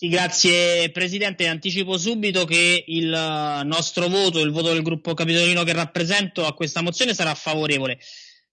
Sì, grazie Presidente. Anticipo subito che il nostro voto, il voto del gruppo capitolino che rappresento a questa mozione sarà favorevole.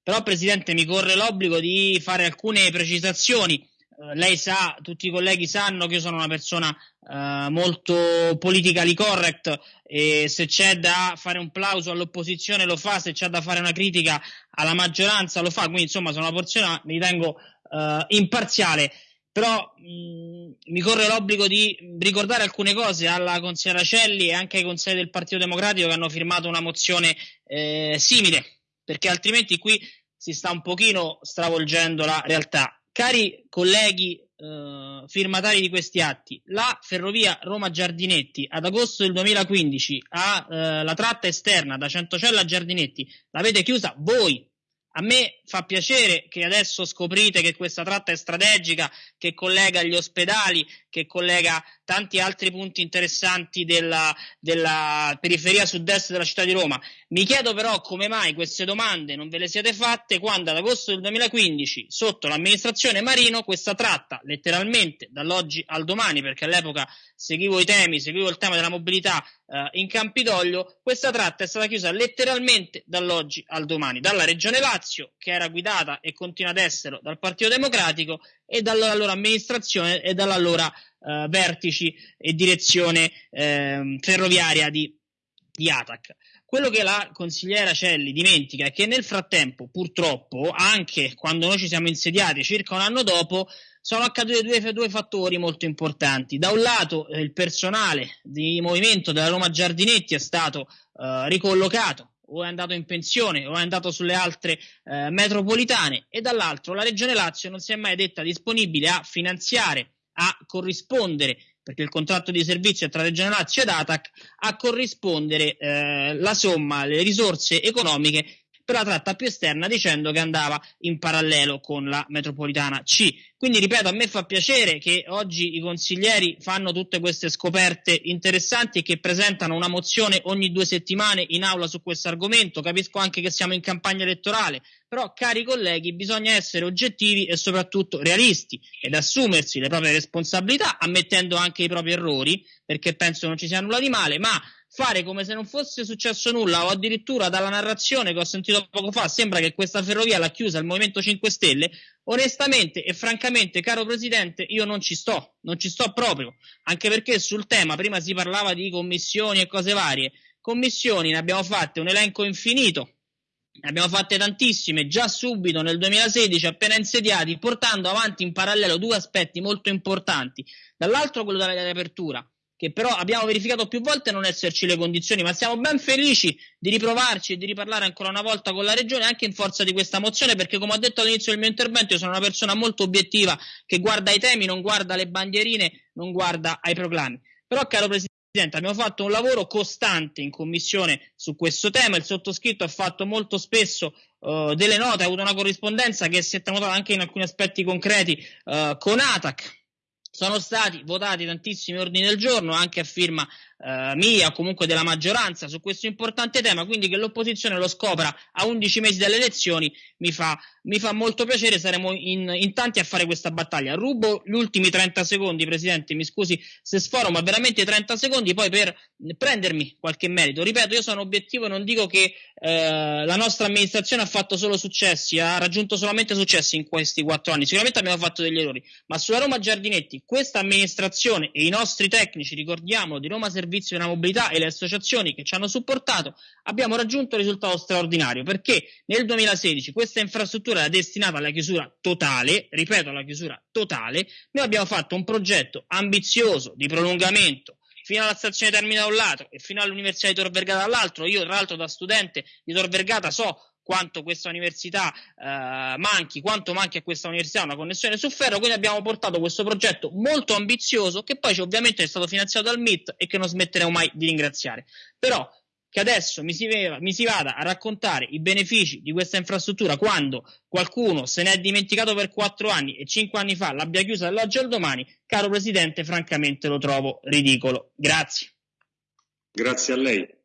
Però Presidente mi corre l'obbligo di fare alcune precisazioni. Uh, lei sa, tutti i colleghi sanno che io sono una persona uh, molto politically correct e se c'è da fare un plauso all'opposizione lo fa, se c'è da fare una critica alla maggioranza lo fa, quindi insomma sono una persona, mi ritengo uh, imparziale però mh, mi corre l'obbligo di ricordare alcune cose alla consigliera Celli e anche ai consiglieri del Partito Democratico che hanno firmato una mozione eh, simile, perché altrimenti qui si sta un pochino stravolgendo la realtà. Cari colleghi eh, firmatari di questi atti, la ferrovia Roma-Giardinetti ad agosto del 2015 ha eh, la tratta esterna da Centocella a Giardinetti, l'avete chiusa voi, a me fa piacere che adesso scoprite che questa tratta è strategica, che collega gli ospedali, che collega tanti altri punti interessanti della, della periferia sud-est della città di Roma. Mi chiedo però come mai queste domande non ve le siete fatte quando ad agosto del 2015, sotto l'amministrazione Marino, questa tratta, letteralmente dall'oggi al domani, perché all'epoca seguivo i temi, seguivo il tema della mobilità eh, in Campidoglio, questa tratta è stata chiusa letteralmente dall'oggi al domani, dalla Regione Lazio, che era guidata e continua ad essere dal Partito Democratico, e dalla loro amministrazione e dalla loro eh, vertici e direzione eh, ferroviaria di, di ATAC. Quello che la consigliera Celli dimentica è che nel frattempo, purtroppo, anche quando noi ci siamo insediati circa un anno dopo, sono accaduti due, due fattori molto importanti. Da un lato eh, il personale di movimento della Roma Giardinetti è stato eh, ricollocato o è andato in pensione o è andato sulle altre eh, metropolitane e dall'altro la Regione Lazio non si è mai detta disponibile a finanziare, a corrispondere perché il contratto di servizio è tra Regione Lazio ed ATAC, a corrispondere eh, la somma, le risorse economiche per la tratta più esterna dicendo che andava in parallelo con la metropolitana C. Quindi ripeto, a me fa piacere che oggi i consiglieri fanno tutte queste scoperte interessanti e che presentano una mozione ogni due settimane in aula su questo argomento. Capisco anche che siamo in campagna elettorale, però cari colleghi bisogna essere oggettivi e soprattutto realisti ed assumersi le proprie responsabilità ammettendo anche i propri errori perché penso non ci sia nulla di male, ma fare come se non fosse successo nulla o addirittura dalla narrazione che ho sentito poco fa sembra che questa ferrovia l'ha chiusa il Movimento 5 Stelle, onestamente e francamente, caro Presidente, io non ci sto, non ci sto proprio, anche perché sul tema prima si parlava di commissioni e cose varie, commissioni ne abbiamo fatte un elenco infinito, ne abbiamo fatte tantissime già subito nel 2016 appena insediati, portando avanti in parallelo due aspetti molto importanti, dall'altro quello della riapertura, che però abbiamo verificato più volte non esserci le condizioni, ma siamo ben felici di riprovarci e di riparlare ancora una volta con la Regione anche in forza di questa mozione, perché come ho detto all'inizio del mio intervento io sono una persona molto obiettiva che guarda i temi, non guarda le bandierine, non guarda ai proclami. Però caro Presidente, abbiamo fatto un lavoro costante in commissione su questo tema, il sottoscritto ha fatto molto spesso uh, delle note, ha avuto una corrispondenza che si è tramutata anche in alcuni aspetti concreti uh, con ATAC, sono stati votati tantissimi ordini del giorno, anche a firma eh, mia comunque della maggioranza, su questo importante tema, quindi che l'opposizione lo scopra a 11 mesi dalle elezioni mi fa, mi fa molto piacere, saremo in, in, tanti a fare questa battaglia. Rubo gli ultimi 30 secondi, Presidente, mi scusi se sforo, ma veramente 30 secondi poi per prendermi qualche merito. Ripeto, io sono obiettivo non dico che eh, la nostra amministrazione ha fatto solo successi, ha raggiunto solamente successi in questi quattro anni, sicuramente abbiamo fatto degli errori, ma sulla Roma Giardinetti questa amministrazione e i nostri tecnici, ricordiamolo, di Roma Servizio della Mobilità e le associazioni che ci hanno supportato, abbiamo raggiunto un risultato straordinario perché nel 2016 questa infrastruttura era destinata alla chiusura totale, ripeto alla chiusura totale, noi abbiamo fatto un progetto ambizioso di prolungamento fino alla stazione Termina da un lato e fino all'Università di Tor Vergata dall'altro. Io, tra l'altro, da studente di Tor Vergata so quanto questa università eh, manchi, quanto manchi a questa università una connessione su ferro, quindi abbiamo portato questo progetto molto ambizioso che poi ovviamente è stato finanziato dal MIT e che non smetteremo mai di ringraziare. Però che adesso mi si, mi si, vada a raccontare i benefici di questa infrastruttura quando qualcuno se ne è dimenticato per quattro anni e cinque anni fa l'abbia chiusa dall'oggi al domani, caro Presidente, francamente lo trovo ridicolo. Grazie. Grazie a lei.